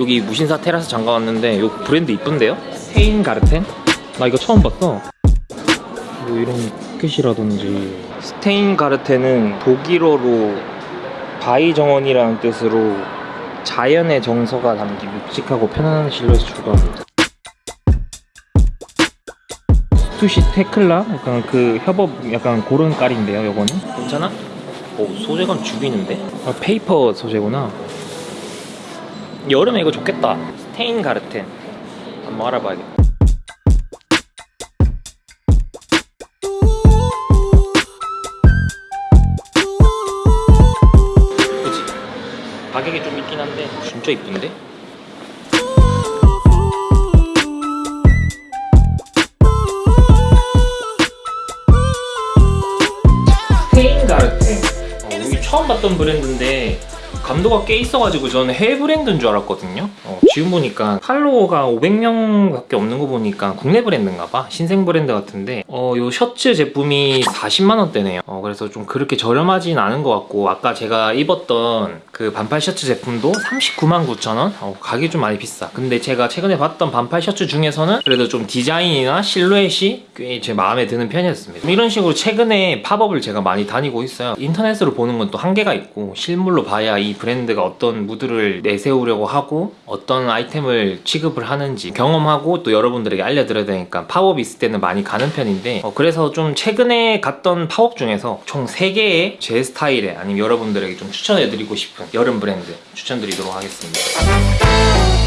여기 무신사 테라스 잠깐 왔는데 요 브랜드 이쁜데요? 스테인 가르텐? 나 이거 처음 봤어 뭐 이런 포켓이라든지 스테인 가르텐은 독일어로 바위 정원이라는 뜻으로 자연의 정서가 담긴 묵직하고 편안한 실루엣 추구합니다 스투시 테클라? 약간 그 협업 약간 그런 깔인데요 요거는 괜찮아? 오 소재감 죽이는데? 아 페이퍼 소재구나 여름에 이거 좋겠다 스테인 가르텐 한번 알아봐야겠다 그치? 가격이 좀 있긴 한데 진짜 이쁜데? 스테인 가르텐 어, 여기 처음 봤던 브랜드인데 감도가 꽤 있어가지고 저는 해외 브랜드인 줄 알았거든요. 어, 지금 보니까 팔로워가 500명밖에 없는 거 보니까 국내 브랜드인가 봐? 신생 브랜드 같은데 어, 요 셔츠 제품이 40만원대네요. 어, 그래서 좀 그렇게 저렴하진 않은 것 같고 아까 제가 입었던 그 반팔 셔츠 제품도 39만 9천원? 어, 가격이 좀 많이 비싸. 근데 제가 최근에 봤던 반팔 셔츠 중에서는 그래도 좀 디자인이나 실루엣이 꽤 제 마음에 드는 편이었습니다. 이런 식으로 최근에 팝업을 제가 많이 다니고 있어요. 인터넷으로 보는 건 또 한계가 있고 실물로 봐야 이 브랜드가 어떤 무드를 내세우려고 하고 어떤 아이템을 취급을 하는지 경험하고 또 여러분들에게 알려드려야 되니까 팝업이 있을 때는 많이 가는 편인데 어, 그래서 좀 최근에 갔던 팝업 중에서 총 3개의 제 스타일에 아니면 여러분들에게 좀 추천해드리고 싶은 여름 브랜드 추천드리도록 하겠습니다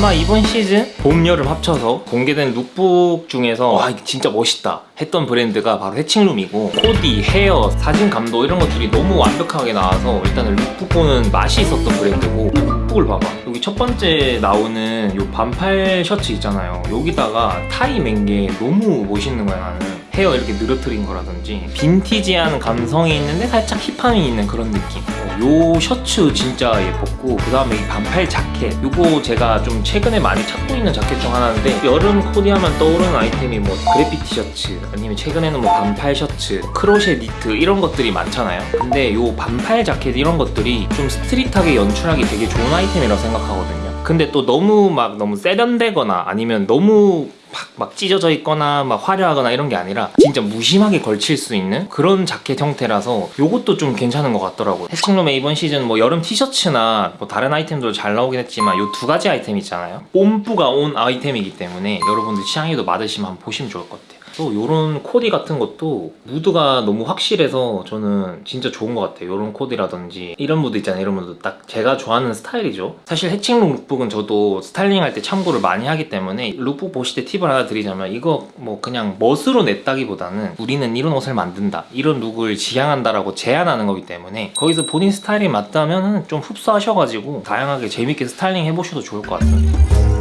아마 이번 시즌 봄, 여름 합쳐서 공개된 룩북 중에서 와 이거 진짜 멋있다 했던 브랜드가 바로 해칭룸이고 코디, 헤어, 사진 감도 이런 것들이 너무 완벽하게 나와서 일단은 룩북 보는 맛이 있었던 브랜드고 lookbook을 봐봐. 여기 첫 번째 나오는 요 반팔 셔츠 있잖아요. 여기다가 타이 맨 게 너무 멋있는 거야 나는. 헤어 이렇게 늘어뜨린 거라든지 빈티지한 감성이 있는데 살짝 힙함이 있는 그런 느낌. 어, 요 셔츠 진짜 예뻤고 그 다음에 이 반팔 자켓. 요거 제가 좀 최근에 많이 찾고 있는 자켓 중 하나인데 여름 코디하면 떠오르는 아이템이 뭐 그래피티 셔츠 아니면 최근에는 뭐 반팔 셔츠 크로셰 니트 이런 것들이 많잖아요. 근데 요 반팔 자켓 이런 것들이 좀 스트릿하게 연출하기 되게 좋은 아이템이라고 생각하거든요. 근데 또 너무 막 너무 세련되거나 아니면 너무 막, 막 찢어져 있거나 막 화려하거나 이런 게 아니라 진짜 무심하게 걸칠 수 있는 그런 자켓 형태라서 요것도 좀 괜찮은 것 같더라고요. 해칭룸의 이번 시즌 뭐 여름 티셔츠나 뭐 다른 아이템도 잘 나오긴 했지만 요두 가지 아이템 있잖아요. 뽐뿌가 온 아이템이기 때문에 여러분들 취향에도 맞으시면 한번 보시면 좋을 것 같아요 또 요런 코디 같은 것도 무드가 너무 확실해서 저는 진짜 좋은 것 같아요. 요런 코디라든지 이런 무드 있잖아요. 이런 무드 딱 제가 좋아하는 스타일이죠. 사실 해칭룸 lookbook은 저도 스타일링 할 때 참고를 많이 하기 때문에 룩북 보실 때 팁을 하나 드리자면 이거 뭐 그냥 멋으로 냈다기보다는 우리는 이런 옷을 만든다. 이런 look을 지향한다라고 제안하는 거기 때문에 거기서 본인 스타일이 맞다면 좀 흡수하셔가지고 다양하게 재밌게 스타일링 해보셔도 좋을 것 같아요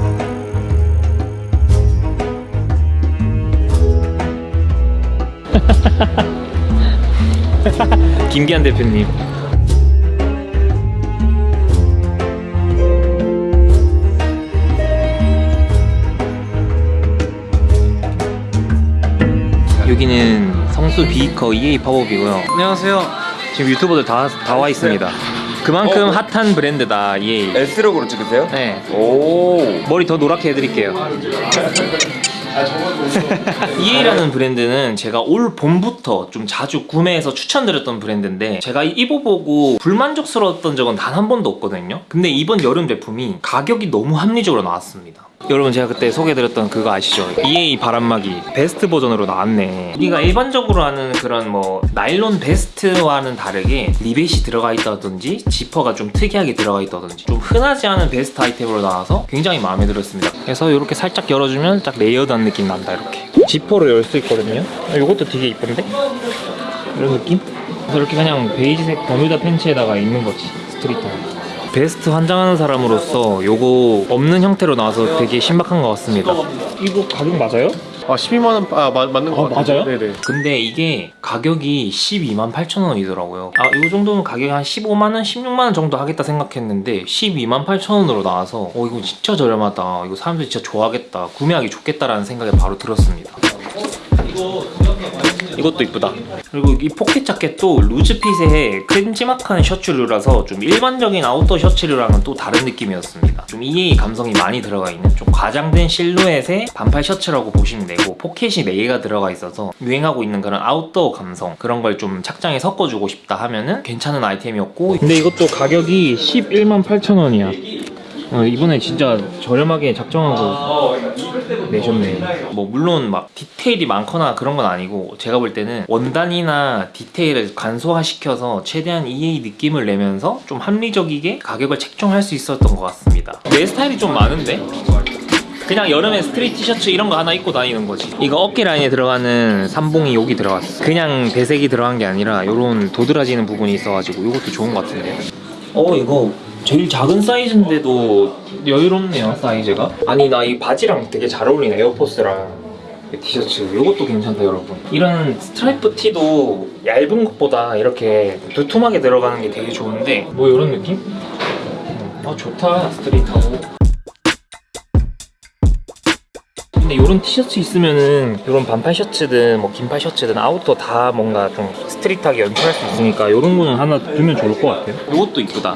김기한 대표님. 여기는 성수 비이커 EA 팝업이고요. 안녕하세요. 지금 유튜버들 다 다 와 있습니다. 그만큼 어, 핫한 브랜드다 EA S력으로 찍으세요? 네. 오. 머리 더 노랗게 해드릴게요 EA라는 브랜드는 제가 올 봄부터 좀 자주 구매해서 추천드렸던 브랜드인데 제가 입어보고 불만족스러웠던 적은 단 한 번도 없거든요. 근데 이번 여름 제품이 가격이 너무 합리적으로 나왔습니다 여러분 제가 그때 소개해드렸던 그거 아시죠? EA 바람막이 베스트 버전으로 나왔네 우리가 일반적으로 하는 그런 뭐 나일론 베스트와는 다르게 리벳이 들어가 있다든지 지퍼가 좀 특이하게 들어가 있다든지 좀 흔하지 않은 베스트 아이템으로 나와서 굉장히 마음에 들었습니다 그래서 이렇게 살짝 열어주면 딱 layered한 느낌 난다 이렇게 지퍼로 열수 있거든요 이것도 되게 이쁜데? 이런 느낌? 그래서 이렇게 그냥 베이지색 버뮤다 팬츠에다가 입는 거지 street한 베스트 환장하는 사람으로서 요거 없는 형태로 나와서 되게 신박한 것 같습니다 이거 가격 맞아요? 아 12만 원 아, 마, 맞는 거 아, 같아요. 맞아요? 네네. 근데 이게 가격이 12만 8천 원이더라고요 아 이 정도면 가격이 한 15만 원, 16만 원 정도 하겠다 생각했는데 12만 8천 원으로 나와서 어 이거 진짜 저렴하다 이거 사람들이 진짜 좋아하겠다 구매하기 좋겠다라는 생각이 바로 들었습니다 이 것도 이쁘다. 그리고 이 포켓 자켓도 loose fit의 큼지막한 셔츠류라서 좀 일반적인 아웃도어 셔츠류랑은 또 다른 느낌이었습니다. 좀 EA 감성이 많이 들어가 있는 좀 과장된 실루엣의 반팔 셔츠라고 보시면 되고 포켓이 4개가 들어가 있어서 유행하고 있는 그런 아웃도어 감성 그런 걸 좀 착장에 섞어주고 싶다 하면은 괜찮은 아이템이었고 근데 이것도 가격이 11만 8천 원이야. 어, 이번에 진짜 저렴하게 작정하고 내셨네. 뭐 물론 막 디테일이 많거나 그런 건 아니고 제가 볼 때는 원단이나 디테일을 간소화시켜서 최대한 EA 느낌을 내면서 좀 합리적이게 가격을 책정할 수 있었던 것 같습니다. 내 스타일이 좀 많은데? 그냥 여름에 스트릿 티셔츠 이런 거 하나 입고 다니는 거지 이거 어깨 라인에 들어가는 삼봉이 여기 들어갔어 그냥 배색이 들어간 게 아니라 요런 도드라지는 부분이 있어가지고 이것도 좋은 것 같은데 어 이거 제일 작은 사이즈인데도 여유롭네요 사이즈가 아니 나 이 바지랑 되게 잘 어울리네 에어포스랑 이 티셔츠 이것도 괜찮다 여러분 이런 스트라이프 티도 얇은 것보다 이렇게 두툼하게 들어가는 게 되게 좋은데 뭐 이런 느낌? 음, 아 좋다 street하고 근데 이런 티셔츠 있으면은 이런 반팔 셔츠든 뭐 긴팔 셔츠든 아웃도어 다 뭔가 좀 street하게 연출할 수 있으니까 이런 거는 하나 두면 좋을 것 같아요. 이것도 이쁘다.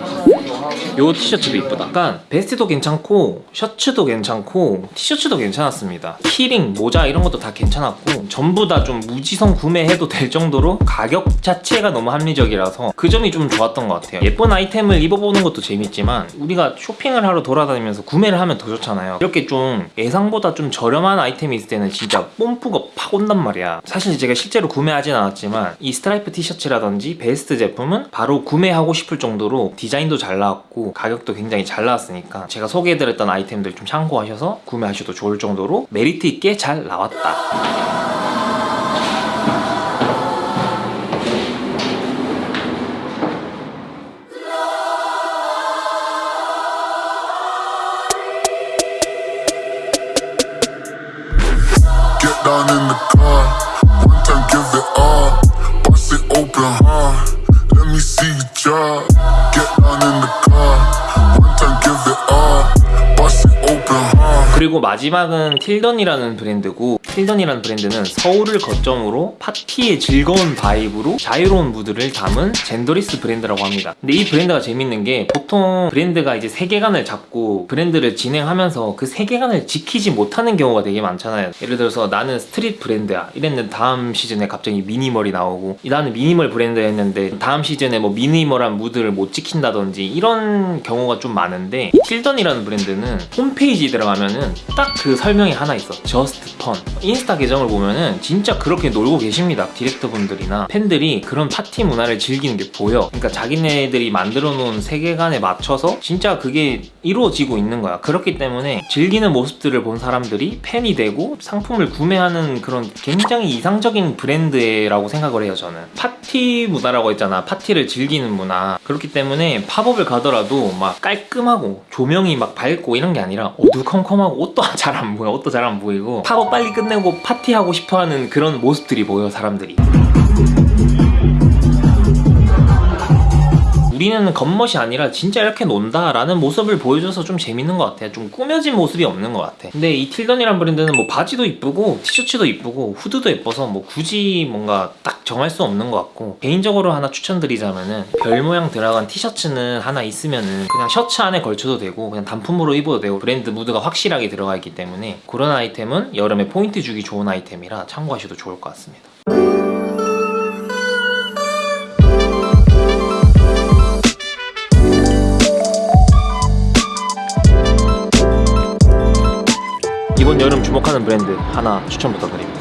요 티셔츠도 이쁘다. 약간 베스트도 괜찮고 셔츠도 괜찮고 티셔츠도 괜찮았습니다. 키링, 모자 이런 것도 다 괜찮았고 전부 다 좀 무지성 구매해도 될 정도로 가격 자체가 너무 합리적이라서 그 점이 좀 좋았던 것 같아요. 예쁜 아이템을 입어보는 것도 재밌지만 우리가 쇼핑을 하러 돌아다니면서 구매를 하면 더 좋잖아요. 이렇게 좀 예상보다 좀 저렴한 아이템이 있을 때는 진짜 뽐뿌가 팍 온단 말이야. 사실 제가 실제로 구매하진 않았지만 이 스트라이프 티셔츠라든지 베스트 제품은 바로 구매하고 싶을 정도로 디자인도 잘 나왔고 가격도 굉장히 잘 나왔으니까 제가 소개해드렸던 아이템들 좀 참고하셔서 구매하셔도 좋을 정도로 메리트 있게 잘 나왔다. Down in the car. 그리고 마지막은 틸던이라는 브랜드고 틸던이라는 브랜드는 서울을 거점으로 파티의 즐거운 vibe로 자유로운 무드를 담은 genderless 브랜드라고 합니다. 근데 이 브랜드가 재밌는 게 보통 브랜드가 이제 세계관을 잡고 브랜드를 진행하면서 그 세계관을 지키지 못하는 경우가 되게 많잖아요. 예를 들어서 나는 street 브랜드야 이랬는데 다음 시즌에 갑자기 minimal이 나오고 나는 미니멀 브랜드였는데 다음 시즌에 뭐 minimal한 무드를 못 지킨다든지 이런 경우가 좀 많은데 이 틸던이라는 브랜드는 홈페이지 들어가면은 딱 그 설명이 하나 있어 Just Fun 인스타 계정을 보면은 진짜 그렇게 놀고 계십니다. 디렉터 분들이나 팬들이 그런 파티 문화를 즐기는 게 보여. 그러니까 자기네들이 만들어 놓은 세계관에 맞춰서 진짜 그게 이루어지고 있는 거야. 그렇기 때문에 즐기는 모습들을 본 사람들이 팬이 되고 상품을 구매하는 그런 굉장히 이상적인 브랜드라고 생각을 해요 저는. 파티 문화라고 했잖아. 파티를 즐기는 문화. 그렇기 때문에 팝업을 가더라도 막 깔끔하고 조명이 막 밝고 이런 게 아니라 어두컴컴하고 옷도 잘 안 보여. 옷도 잘 안 보이고 팝업 빨리 끝내 고 파티하고 싶어하는 그런 모습들이 보여 사람들이 우리는 겉멋이 아니라 진짜 이렇게 논다 라는 모습을 보여줘서 좀 재밌는 것 같아요. 좀 꾸며진 모습이 없는 것 같아. 근데 이 틸던이란 브랜드는 뭐 바지도 이쁘고 티셔츠도 이쁘고 후드도 예뻐서 뭐 굳이 뭔가 딱 정할 수 없는 것 같고 개인적으로 하나 추천드리자면은 별 모양 들어간 티셔츠는 하나 있으면은 그냥 셔츠 안에 걸쳐도 되고 그냥 단품으로 입어도 되고 브랜드 무드가 확실하게 들어가 있기 때문에 그런 아이템은 여름에 포인트 주기 좋은 아이템이라 참고하셔도 좋을 것 같습니다. 이번 여름 주목하는 브랜드 하나 추천 부탁드립니다.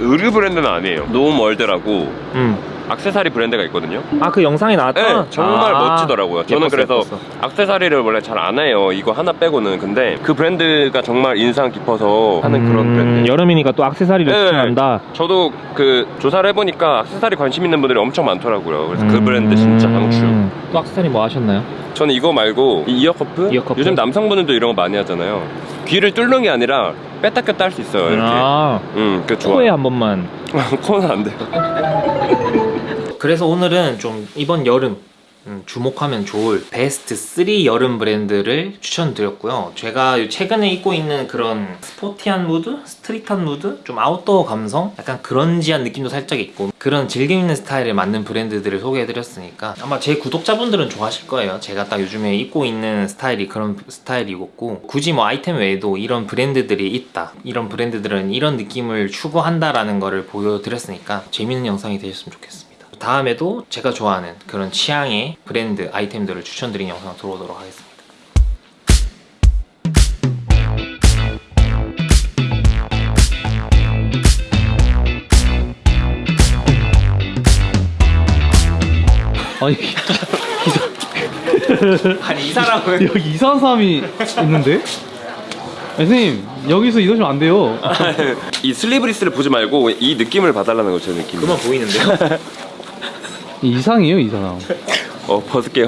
의류 브랜드는 아니에요. 노멀드라고 음. 악세사리 브랜드가 있거든요. 아 그 영상에 나왔던? 네, 정말 아, 멋지더라고요. 저는 예뻤어, 그래서 예뻤어. 악세사리를 원래 잘 안 해요. 이거 하나 빼고는. 근데 그 브랜드가 정말 인상 깊어서 하는 그런 음, 브랜드. 여름이니까 또 악세사리를 네. 추천한다. 저도 그 조사를 해보니까 악세사리 관심 있는 분들이 엄청 많더라고요. 그래서 그 음. 브랜드 진짜 강추. 또 악세사리 뭐 하셨나요? 저는 이거 말고 이 ear cuff? ear cuff? 요즘 남성분들도 이런 거 많이 하잖아요. 귀를 뚫는 게 아니라 뺐다 꼈다 할 수 있어요. 이렇게. 아, 음, 그 좋아. 코에 한 번만. 코는 안 돼요. 그래서 오늘은 좀 이번 여름 음, 주목하면 좋을 베스트 3 여름 브랜드를 추천드렸고요. 제가 최근에 입고 있는 그런 sporty한 mood, street한 mood, 좀 아웃도어 감성, 약간 grunge한 느낌도 살짝 있고 그런 즐김 있는 스타일에 맞는 브랜드들을 소개해드렸으니까 아마 제 구독자분들은 좋아하실 거예요. 제가 딱 요즘에 입고 있는 스타일이 그런 스타일이었고 굳이 뭐 아이템 외에도 이런 브랜드들이 있다. 이런 브랜드들은 이런 느낌을 추구한다라는 거를 보여드렸으니까 재밌는 영상이 되셨으면 좋겠습니다. 다음에도 제가 좋아하는 그런 취향의 브랜드 아이템들을 추천드린 영상 들어오도록 하겠습니다. 아니 아니 이 사람은 여기 이상한 사람이 있는데? 아니, 선생님 여기서 이러시면 안 돼요. 이 슬리브리스를 보지 말고 이 느낌을 봐달라는 거죠, 느낌. 그만 보이는데요? 이상해요 이 사람. 어, 벗을게요.